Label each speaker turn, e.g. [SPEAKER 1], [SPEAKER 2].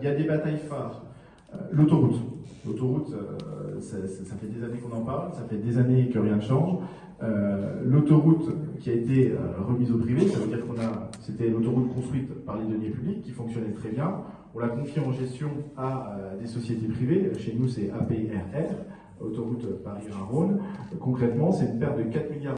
[SPEAKER 1] il y a des batailles phares. Euh, l'autoroute. L'autoroute, euh, ça, fait des années qu'on en parle, ça fait des années que rien ne change. Euh, l'autoroute qui a été remise au privé, ça veut dire qu'on a, c'était l'autoroute construite par les deniers publics qui fonctionnait très bien. On l'a confiée en gestion à des sociétés privées. Chez nous, c'est APRR, autoroute Paris-Rhône. Concrètement, c'est une perte de 4 milliards